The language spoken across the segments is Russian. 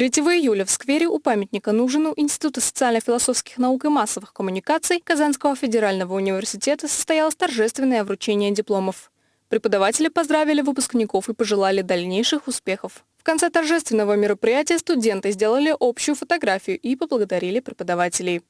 3 июля в сквере у памятника Нужину Института социально-философских наук и массовых коммуникаций Казанского федерального университета состоялось торжественное вручение дипломов. Преподаватели поздравили выпускников и пожелали дальнейших успехов. В конце торжественного мероприятия студенты сделали общую фотографию и поблагодарили преподавателей.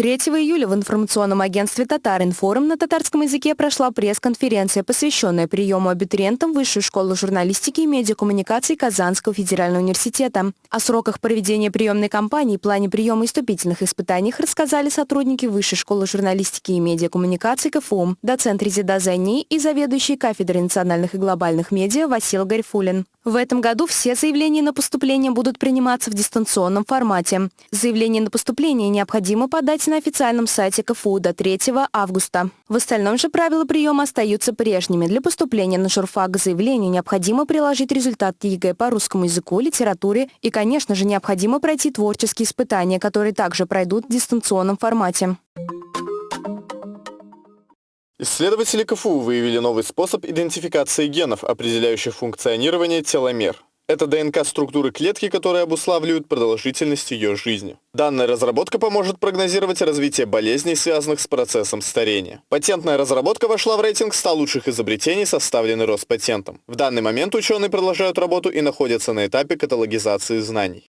3 июля в информационном агентстве «Татаринформ» на татарском языке прошла пресс-конференция, посвященная приему абитуриентам Высшей школы журналистики и медиакоммуникаций Казанского федерального университета. О сроках проведения приемной кампании и плане приема и вступительных испытаний рассказали сотрудники Высшей школы журналистики и медиакоммуникаций КФУ, доцент Резида Зайни и заведующий кафедрой национальных и глобальных медиа Васил Гарифулин. В этом году все заявления на поступление будут приниматься в дистанционном формате. Заявление на поступление необходимо подать на официальном сайте КФУ до 3 августа. В остальном же правила приема остаются прежними. Для поступления на журфак заявлению необходимо приложить результат ЕГЭ по русскому языку, литературе и, конечно же, необходимо пройти творческие испытания, которые также пройдут в дистанционном формате. Исследователи КФУ выявили новый способ идентификации генов, определяющих функционирование теломер. Это ДНК структуры клетки, которые обуславливают продолжительность ее жизни. Данная разработка поможет прогнозировать развитие болезней, связанных с процессом старения. Патентная разработка вошла в рейтинг 100 лучших изобретений, составленный Роспатентом. В данный момент ученые продолжают работу и находятся на этапе каталогизации знаний.